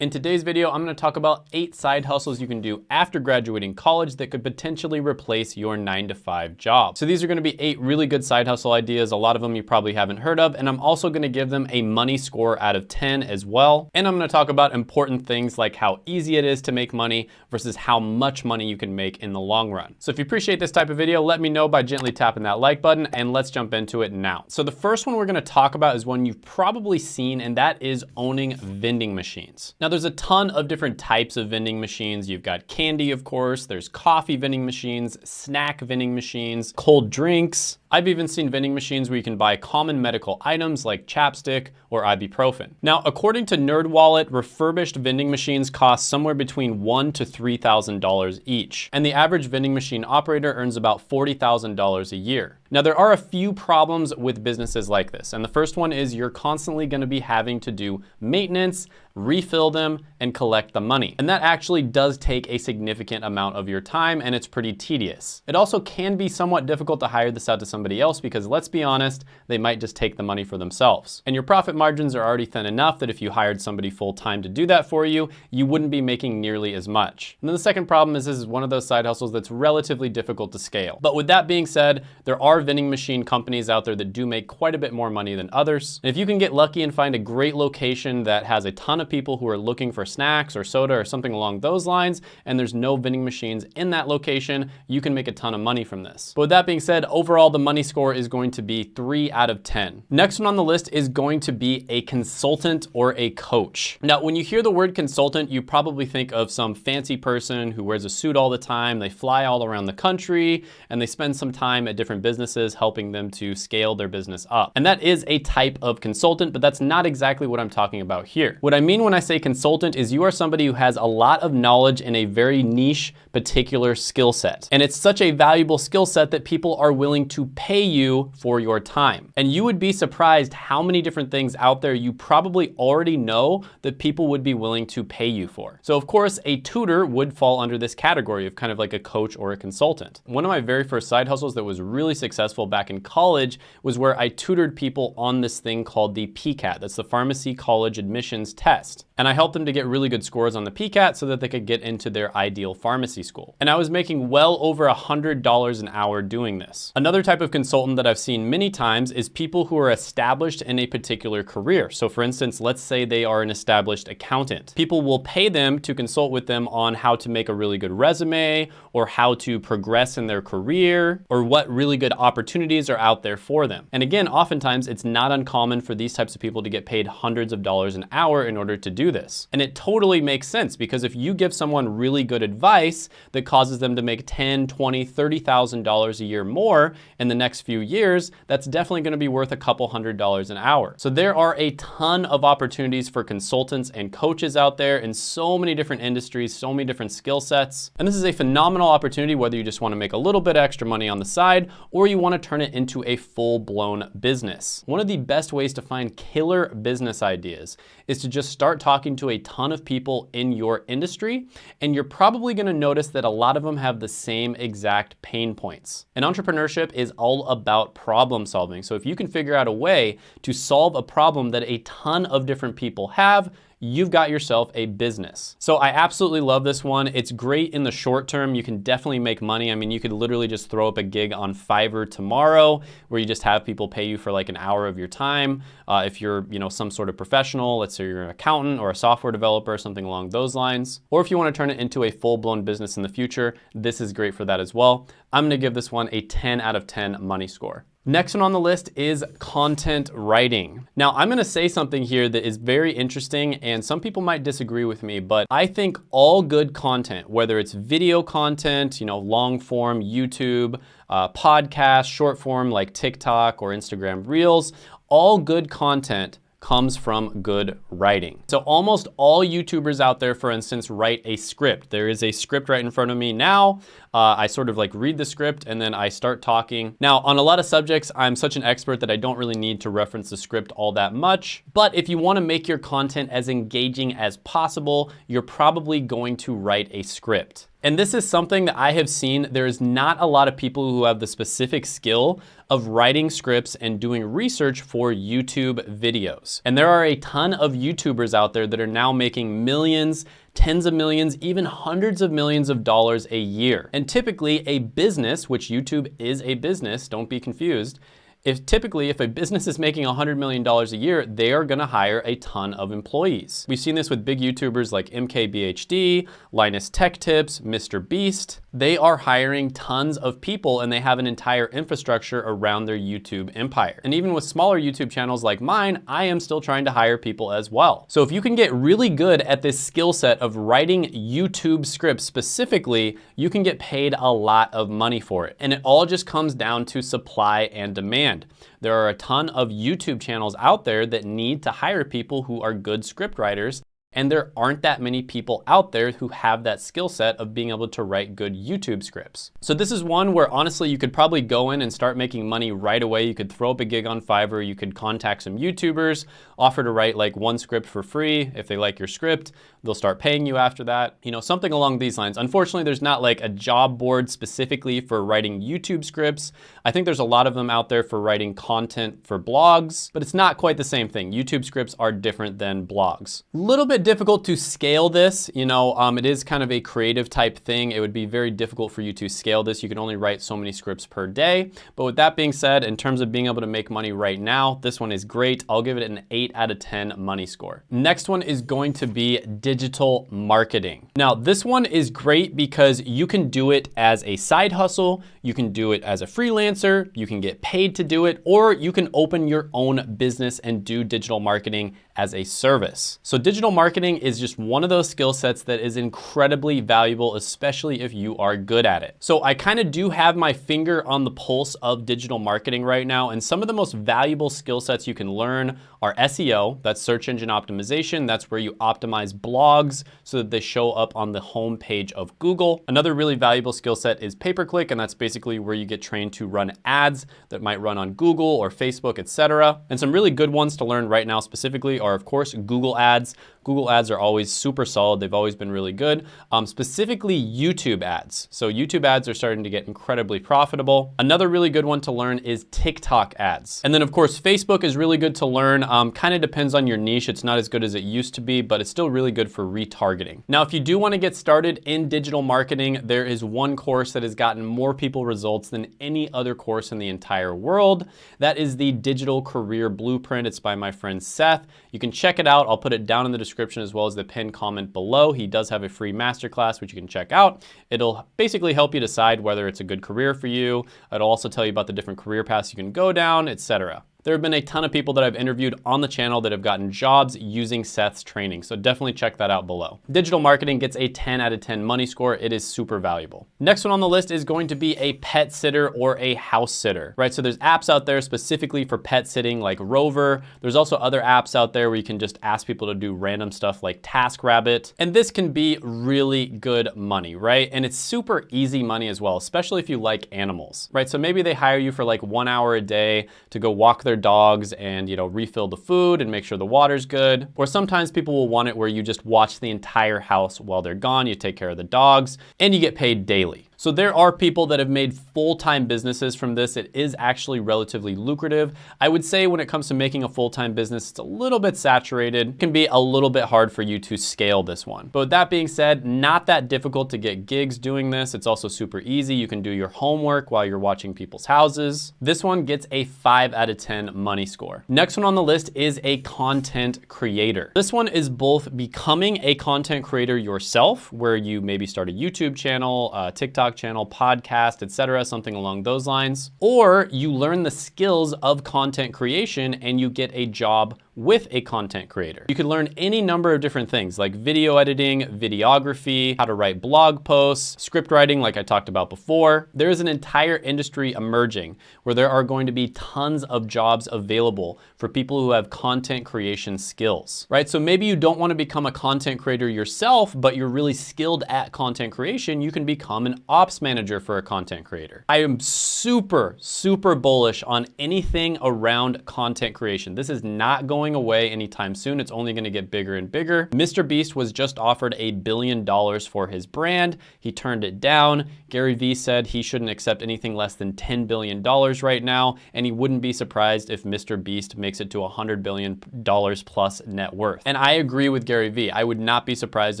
In today's video, I'm gonna talk about eight side hustles you can do after graduating college that could potentially replace your nine to five job. So these are gonna be eight really good side hustle ideas. A lot of them you probably haven't heard of, and I'm also gonna give them a money score out of 10 as well. And I'm gonna talk about important things like how easy it is to make money versus how much money you can make in the long run. So if you appreciate this type of video, let me know by gently tapping that like button, and let's jump into it now. So the first one we're gonna talk about is one you've probably seen, and that is owning vending machines. Now, now there's a ton of different types of vending machines. You've got candy, of course, there's coffee vending machines, snack vending machines, cold drinks, I've even seen vending machines where you can buy common medical items like chapstick or ibuprofen. Now, according to NerdWallet, refurbished vending machines cost somewhere between one to $3,000 each, and the average vending machine operator earns about $40,000 a year. Now, there are a few problems with businesses like this, and the first one is you're constantly gonna be having to do maintenance, refill them, and collect the money. And that actually does take a significant amount of your time, and it's pretty tedious. It also can be somewhat difficult to hire this out to some somebody else because let's be honest, they might just take the money for themselves. And your profit margins are already thin enough that if you hired somebody full time to do that for you, you wouldn't be making nearly as much. And then the second problem is this is one of those side hustles that's relatively difficult to scale. But with that being said, there are vending machine companies out there that do make quite a bit more money than others. And if you can get lucky and find a great location that has a ton of people who are looking for snacks or soda or something along those lines, and there's no vending machines in that location, you can make a ton of money from this. But with that being said, overall, the money score is going to be three out of 10. Next one on the list is going to be a consultant or a coach. Now, when you hear the word consultant, you probably think of some fancy person who wears a suit all the time, they fly all around the country, and they spend some time at different businesses helping them to scale their business up. And that is a type of consultant, but that's not exactly what I'm talking about here. What I mean when I say consultant is you are somebody who has a lot of knowledge in a very niche, particular skill set. And it's such a valuable skill set that people are willing to pay you for your time. And you would be surprised how many different things out there you probably already know that people would be willing to pay you for. So of course, a tutor would fall under this category of kind of like a coach or a consultant. One of my very first side hustles that was really successful back in college was where I tutored people on this thing called the PCAT. That's the Pharmacy College Admissions Test. And I helped them to get really good scores on the PCAT so that they could get into their ideal pharmacy school. And I was making well over $100 an hour doing this. Another type of consultant consultant that I've seen many times is people who are established in a particular career. So for instance, let's say they are an established accountant. People will pay them to consult with them on how to make a really good resume or how to progress in their career or what really good opportunities are out there for them. And again, oftentimes it's not uncommon for these types of people to get paid hundreds of dollars an hour in order to do this. And it totally makes sense because if you give someone really good advice that causes them to make 10, 20, $30,000 a year more in the next few years, that's definitely gonna be worth a couple hundred dollars an hour. So there are a ton of opportunities for consultants and coaches out there in so many different industries, so many different skill sets. And this is a phenomenal opportunity whether you just wanna make a little bit extra money on the side or you wanna turn it into a full-blown business. One of the best ways to find killer business ideas is to just start talking to a ton of people in your industry and you're probably gonna notice that a lot of them have the same exact pain points. And entrepreneurship is all about about problem solving. So if you can figure out a way to solve a problem that a ton of different people have, you've got yourself a business. So I absolutely love this one. It's great in the short term. You can definitely make money. I mean, you could literally just throw up a gig on Fiverr tomorrow where you just have people pay you for like an hour of your time. Uh, if you're, you know, some sort of professional, let's say you're an accountant or a software developer, something along those lines. Or if you want to turn it into a full-blown business in the future, this is great for that as well. I'm going to give this one a 10 out of 10 money score. Next one on the list is content writing. Now I'm gonna say something here that is very interesting and some people might disagree with me, but I think all good content, whether it's video content, you know, long form, YouTube, uh, podcast, short form like TikTok or Instagram Reels, all good content comes from good writing. So almost all YouTubers out there, for instance, write a script. There is a script right in front of me now. Uh, I sort of like read the script and then I start talking. Now, on a lot of subjects, I'm such an expert that I don't really need to reference the script all that much. But if you wanna make your content as engaging as possible, you're probably going to write a script. And this is something that I have seen. There's not a lot of people who have the specific skill of writing scripts and doing research for YouTube videos. And there are a ton of YouTubers out there that are now making millions, tens of millions, even hundreds of millions of dollars a year. And typically a business, which YouTube is a business, don't be confused, if typically if a business is making $100 million a year, they are gonna hire a ton of employees. We've seen this with big YouTubers like MKBHD, Linus Tech Tips, Mr. Beast. They are hiring tons of people and they have an entire infrastructure around their YouTube empire. And even with smaller YouTube channels like mine, I am still trying to hire people as well. So if you can get really good at this skill set of writing YouTube scripts specifically, you can get paid a lot of money for it. And it all just comes down to supply and demand. There are a ton of YouTube channels out there that need to hire people who are good script writers and there aren't that many people out there who have that skill set of being able to write good YouTube scripts. So this is one where honestly, you could probably go in and start making money right away. You could throw up a gig on Fiverr. You could contact some YouTubers, offer to write like one script for free. If they like your script, they'll start paying you after that. You know, something along these lines. Unfortunately, there's not like a job board specifically for writing YouTube scripts. I think there's a lot of them out there for writing content for blogs, but it's not quite the same thing. YouTube scripts are different than blogs. Little bit difficult to scale this. You know, um, it is kind of a creative type thing. It would be very difficult for you to scale this. You can only write so many scripts per day. But with that being said, in terms of being able to make money right now, this one is great. I'll give it an eight out of 10 money score. Next one is going to be digital marketing. Now, this one is great because you can do it as a side hustle. You can do it as a freelancer. You can get paid to do it, or you can open your own business and do digital marketing as a service. So digital marketing is just one of those skill sets that is incredibly valuable, especially if you are good at it. So I kind of do have my finger on the pulse of digital marketing right now. And some of the most valuable skill sets you can learn are SEO, that's search engine optimization. That's where you optimize blogs so that they show up on the home page of Google. Another really valuable skill set is pay-per-click, and that's basically where you get trained to run ads that might run on Google or Facebook, etc. And some really good ones to learn right now specifically are of course Google ads. Google ads are always super solid. They've always been really good. Um, specifically YouTube ads. So YouTube ads are starting to get incredibly profitable. Another really good one to learn is TikTok ads. And then of course, Facebook is really good to learn. Um, kind of depends on your niche. It's not as good as it used to be, but it's still really good for retargeting. Now, if you do want to get started in digital marketing, there is one course that has gotten more people results than any other course in the entire world. That is the Digital Career Blueprint. It's by my friend Seth. You can check it out. I'll put it down in the description description as well as the pinned comment below. He does have a free masterclass, which you can check out. It'll basically help you decide whether it's a good career for you. It'll also tell you about the different career paths you can go down, etc. There have been a ton of people that I've interviewed on the channel that have gotten jobs using Seth's training, so definitely check that out below. Digital marketing gets a 10 out of 10 money score. It is super valuable. Next one on the list is going to be a pet sitter or a house sitter, right? So there's apps out there specifically for pet sitting like Rover. There's also other apps out there where you can just ask people to do random stuff like TaskRabbit. And this can be really good money, right? And it's super easy money as well, especially if you like animals, right? So maybe they hire you for like one hour a day to go walk their dogs and, you know, refill the food and make sure the water's good. Or sometimes people will want it where you just watch the entire house while they're gone, you take care of the dogs, and you get paid daily. So there are people that have made full-time businesses from this. It is actually relatively lucrative. I would say when it comes to making a full-time business, it's a little bit saturated. It can be a little bit hard for you to scale this one. But with that being said, not that difficult to get gigs doing this. It's also super easy. You can do your homework while you're watching people's houses. This one gets a five out of 10 money score. Next one on the list is a content creator. This one is both becoming a content creator yourself, where you maybe start a YouTube channel, uh, TikTok TikTok channel, podcast, etc., something along those lines. Or you learn the skills of content creation and you get a job with a content creator. You can learn any number of different things like video editing, videography, how to write blog posts, script writing like I talked about before. There is an entire industry emerging where there are going to be tons of jobs available for people who have content creation skills, right? So maybe you don't want to become a content creator yourself, but you're really skilled at content creation. You can become an ops manager for a content creator. I am super, super bullish on anything around content creation. This is not going going away anytime soon. It's only gonna get bigger and bigger. Mr. Beast was just offered a billion dollars for his brand. He turned it down. Gary Vee said he shouldn't accept anything less than $10 billion right now, and he wouldn't be surprised if Mr. Beast makes it to $100 billion plus net worth. And I agree with Gary Vee. I would not be surprised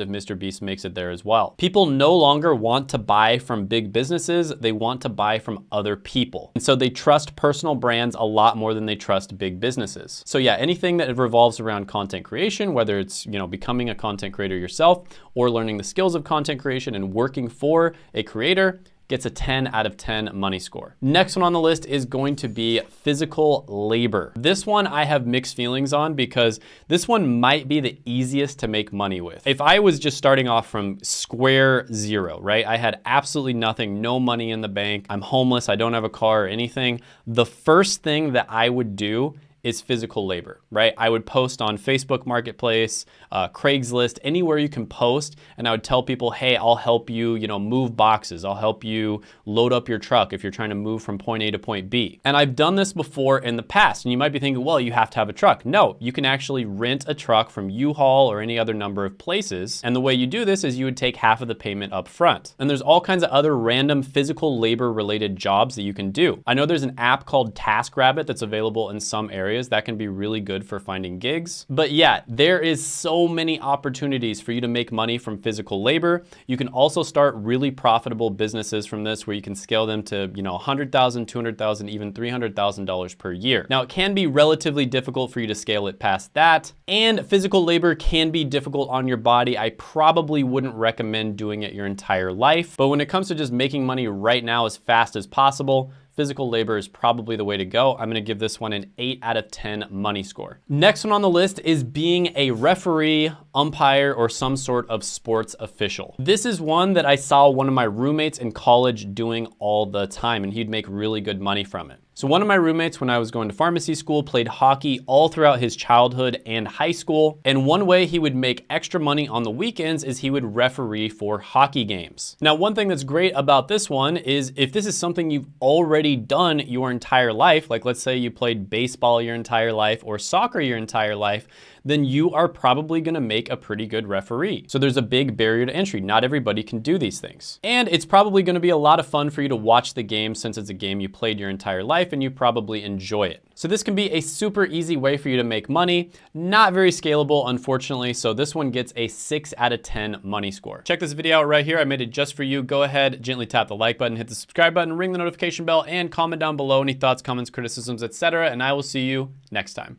if Mr. Beast makes it there as well. People no longer want to buy from big businesses, they want to buy from other people. And so they trust personal brands a lot more than they trust big businesses. So yeah, anything that revolves around content creation, whether it's, you know, becoming a content creator yourself or learning the skills of content creation and working for a creator, gets a 10 out of 10 money score. Next one on the list is going to be physical labor. This one I have mixed feelings on because this one might be the easiest to make money with. If I was just starting off from square zero, right? I had absolutely nothing, no money in the bank. I'm homeless, I don't have a car or anything. The first thing that I would do is physical labor, right? I would post on Facebook Marketplace, uh, Craigslist, anywhere you can post, and I would tell people, hey, I'll help you, you know, move boxes. I'll help you load up your truck if you're trying to move from point A to point B. And I've done this before in the past, and you might be thinking, well, you have to have a truck. No, you can actually rent a truck from U-Haul or any other number of places. And the way you do this is you would take half of the payment up front. And there's all kinds of other random physical labor related jobs that you can do. I know there's an app called TaskRabbit that's available in some areas areas, that can be really good for finding gigs. But yeah, there is so many opportunities for you to make money from physical labor. You can also start really profitable businesses from this where you can scale them to, you know, 100,000, 200,000, even $300,000 per year. Now it can be relatively difficult for you to scale it past that. And physical labor can be difficult on your body. I probably wouldn't recommend doing it your entire life. But when it comes to just making money right now as fast as possible, physical labor is probably the way to go. I'm gonna give this one an eight out of 10 money score. Next one on the list is being a referee, umpire, or some sort of sports official. This is one that I saw one of my roommates in college doing all the time and he'd make really good money from it. So one of my roommates when I was going to pharmacy school played hockey all throughout his childhood and high school. And one way he would make extra money on the weekends is he would referee for hockey games. Now, one thing that's great about this one is if this is something you've already done your entire life, like let's say you played baseball your entire life or soccer your entire life, then you are probably gonna make a pretty good referee. So there's a big barrier to entry. Not everybody can do these things. And it's probably gonna be a lot of fun for you to watch the game since it's a game you played your entire life and you probably enjoy it. So this can be a super easy way for you to make money. Not very scalable, unfortunately, so this one gets a 6 out of 10 money score. Check this video out right here. I made it just for you. Go ahead, gently tap the like button, hit the subscribe button, ring the notification bell, and comment down below any thoughts, comments, criticisms, etc. And I will see you next time.